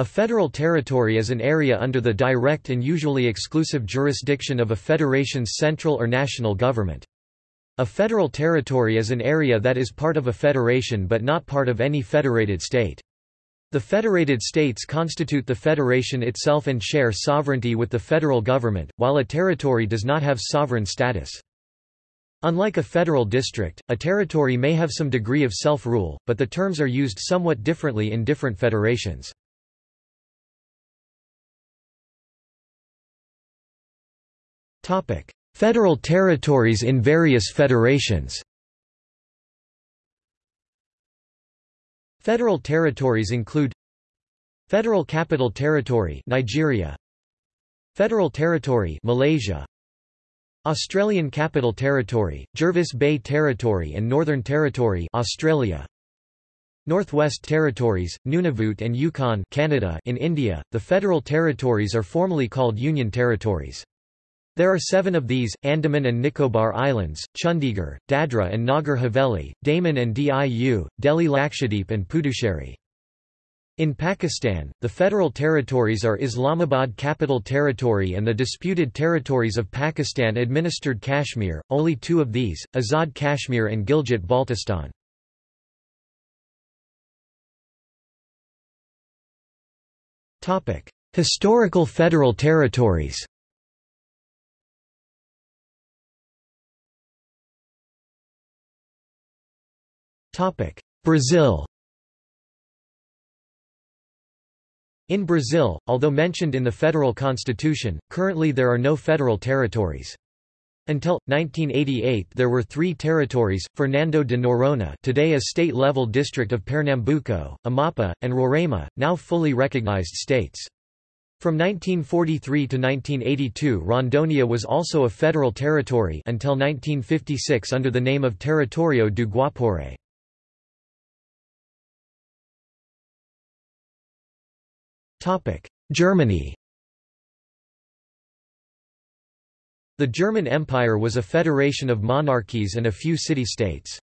A federal territory is an area under the direct and usually exclusive jurisdiction of a federation's central or national government. A federal territory is an area that is part of a federation but not part of any federated state. The federated states constitute the federation itself and share sovereignty with the federal government, while a territory does not have sovereign status. Unlike a federal district, a territory may have some degree of self-rule, but the terms are used somewhat differently in different federations. Federal territories in various federations. Federal territories include Federal Capital Territory Nigeria. Federal Territory Malaysia. Australian Capital Territory Jervis Bay Territory and Northern Territory Australia. Northwest Territories Nunavut and Yukon Canada in India. The federal territories are formally called union territories there are seven of these, Andaman and Nicobar Islands, Chandigarh, Dadra and Nagar Haveli, Daman and Diu, Delhi Lakshadweep and Puducherry. In Pakistan, the federal territories are Islamabad Capital Territory and the disputed territories of Pakistan administered Kashmir, only two of these, Azad Kashmir and Gilgit-Baltistan. Historical federal territories Brazil In Brazil, although mentioned in the federal constitution, currently there are no federal territories. Until 1988 there were three territories, Fernando de Noronha today a state-level district of Pernambuco, Amapa, and Roraima, now fully recognized states. From 1943 to 1982 Rondônia was also a federal territory until 1956 under the name of Território do Guaporé. Germany The German Empire was a federation of monarchies and a few city-states.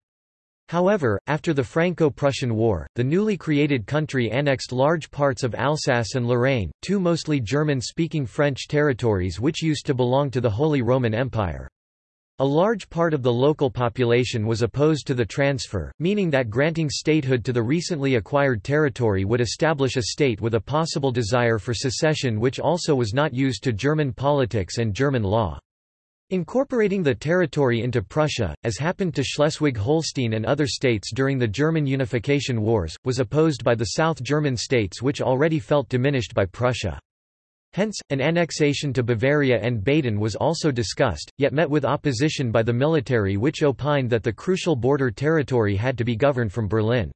However, after the Franco-Prussian War, the newly created country annexed large parts of Alsace and Lorraine, two mostly German-speaking French territories which used to belong to the Holy Roman Empire. A large part of the local population was opposed to the transfer, meaning that granting statehood to the recently acquired territory would establish a state with a possible desire for secession which also was not used to German politics and German law. Incorporating the territory into Prussia, as happened to Schleswig-Holstein and other states during the German unification wars, was opposed by the South German states which already felt diminished by Prussia. Hence, an annexation to Bavaria and Baden was also discussed, yet met with opposition by the military which opined that the crucial border territory had to be governed from Berlin.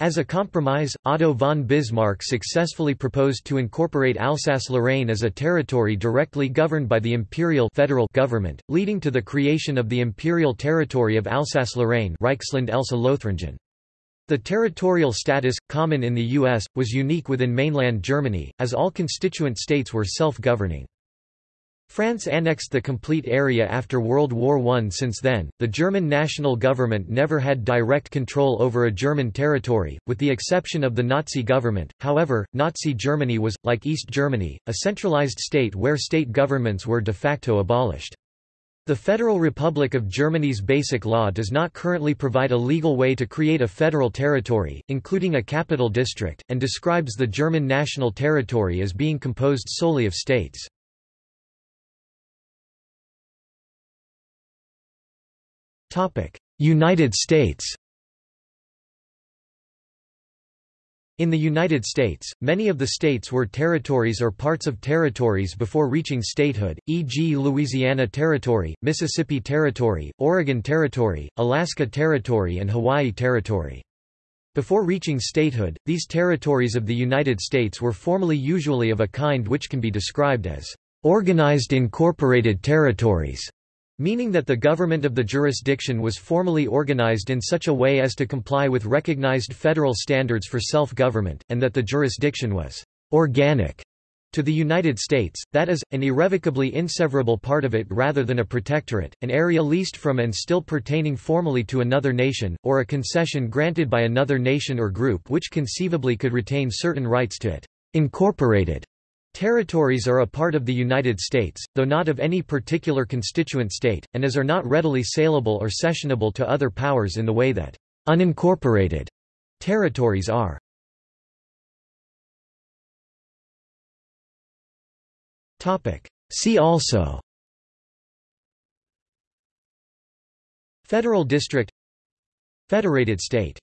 As a compromise, Otto von Bismarck successfully proposed to incorporate Alsace-Lorraine as a territory directly governed by the imperial federal government, leading to the creation of the imperial territory of Alsace-Lorraine Reichsland Elsass-Lothringen. The territorial status, common in the U.S., was unique within mainland Germany, as all constituent states were self-governing. France annexed the complete area after World War I. Since then, the German national government never had direct control over a German territory, with the exception of the Nazi government. However, Nazi Germany was, like East Germany, a centralized state where state governments were de facto abolished. The Federal Republic of Germany's Basic Law does not currently provide a legal way to create a federal territory, including a capital district, and describes the German national territory as being composed solely of states. United States In the United States, many of the states were territories or parts of territories before reaching statehood, e.g. Louisiana Territory, Mississippi Territory, Oregon Territory, Alaska Territory and Hawaii Territory. Before reaching statehood, these territories of the United States were formally usually of a kind which can be described as organized incorporated territories meaning that the government of the jurisdiction was formally organized in such a way as to comply with recognized federal standards for self-government, and that the jurisdiction was organic to the United States, that is, an irrevocably inseverable part of it rather than a protectorate, an area leased from and still pertaining formally to another nation, or a concession granted by another nation or group which conceivably could retain certain rights to it. Incorporated territories are a part of the United States, though not of any particular constituent state, and as are not readily saleable or cessionable to other powers in the way that unincorporated territories are. See also Federal District Federated State